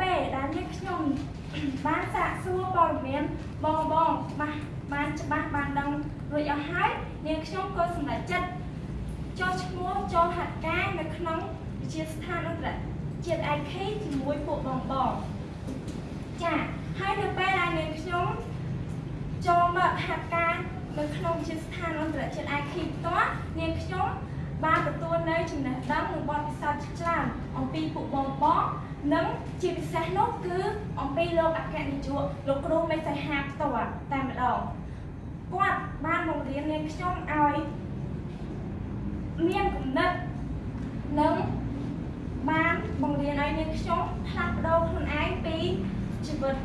ពេដែលនេះខ្ញុំបានសាកសួរព័ត៌មានបងបងបានបានច្បាស់បានដឹងរួចអស់ហើយនាងខ្ញុំក៏សម្រេចចិត្តចុះឈ្មោះចូលហាត់ការនៅក្នុងវិទ្យាស្ថានអន្តរជាតិ IK ជាមួយពួកបងបងចាហើយនៅពេលដែលនាងខ្ញុំចូលមកហាត់ការនៅក្នុងវិទ្យាស្ថានអន្តរជាតិ IK ផ្ទាល់នាងខ្ញុំបានទទួលនៅចំណេះដឹងនិងបទពិសោធន៍ ពីពួកបងបងនិងជាពិសេសនោះគឺអំពីលោកអគ្គនាយកលោកគ្រូមេសីហាផ្ទាល់តែម្ដងគាត់បានបង្រៀននាងខ្ញុំឲ្យមានគំនិតនិងបានបង្រៀនឲ្យនាងខ្ញុំផ្លាស់ប្ដូរខ្លួនឯងពីជីវិត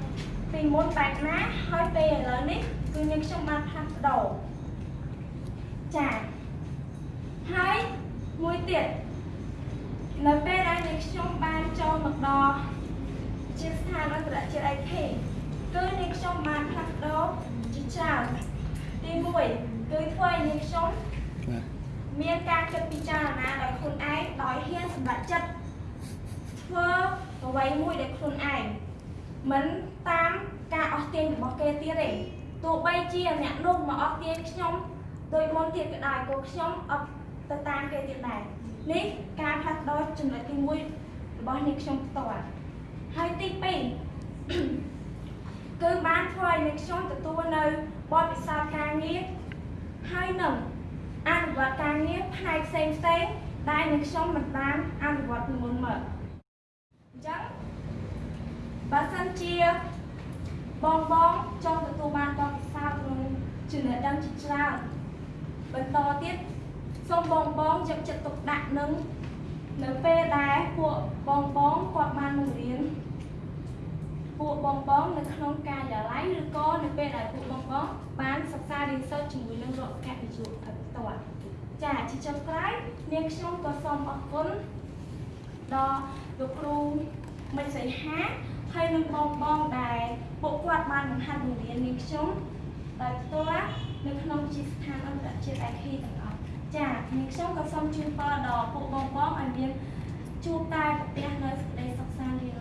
ពីមុនបែបណាហើយពេលឥឡូវនេះគឺនាងខ្ញុំបានផ្លាស់ប្ដូរចា៎ហើយមួយទៀតនៅពេលដែលនាង ខ្ញុំបានចូលមកដល់ជាស្ថានអន្តរជាតិ IK គឺនាងខ្ញុំបានផ្លាស់ប្ដូរជាច្រើនទី1គឺធ្វើឲ្យនាងខ្ញុំបាទមានការគិតពិចារណាដោយខ្លួនឯងដោយហ៊ានសម្រេចចិត្តធ្វើអ្វីមួយដោយខ្លួនឯងមិនតាមការអស់ទាញរបស់គេទៀតទេទោះបីជាអ្នកនោះមកអស់ទាញខ្ញុំដោយមុនទៀតក៏ដោយក៏ខ្ញុំអត់ទៅតាមគេទៀតដែរនេះ ការផ្លាស់ប្ដូរចំណុចទី1របស់អ្នកខ្ញុំផ្ទាល់ហើយទី2គឺបានធ្វើឲ្យអ្នកខ្ញុំទទួលនៅបទពិសោធន៍ការងារហើយនឹងអនុវត្តការងារផ្នែកផ្សេងផ្សេងៗដែលនឹងខ្ញុំមិនបានអនុវត្តពីមុនមកអញ្ចឹងបើសិនជាបងបងចង់ទទួលបានបទពិសោធន៍និងចំណេះដឹងជាច្រើនបន្តទៀតសូមបងបងយកចិត្តទុកដាក់នឹង នៅពេលដែលពួកបងបងគាត់បានបង្រៀនពួកបងបងនៅក្នុងការិយាល័យឬក៏នៅពេលដែលពួកបងបងបានសិក្សារៀនសូត្រជាមួយនឹងរដ្ឋកនិយមផ្ទាល់ចាជាចុងក្រោយនាងខ្ញុំក៏សូមអរគុណដល់លោកគ្រូមិញសីហាហើយនឹងបងបងដែលពួកគាត់បានបង្ហាត់បង្រៀននាងខ្ញុំដោយផ្ទាល់នៅក្នុងជាស្ថានអន្តរជាតិ IK ទាំងអស់ ចានាងខ្ញុំក៏សូមជូនពរដល់ពួកបងបងឲ្យមានជួបតែប្រទះនៅសេចក្តីសុខសាន្តរៀង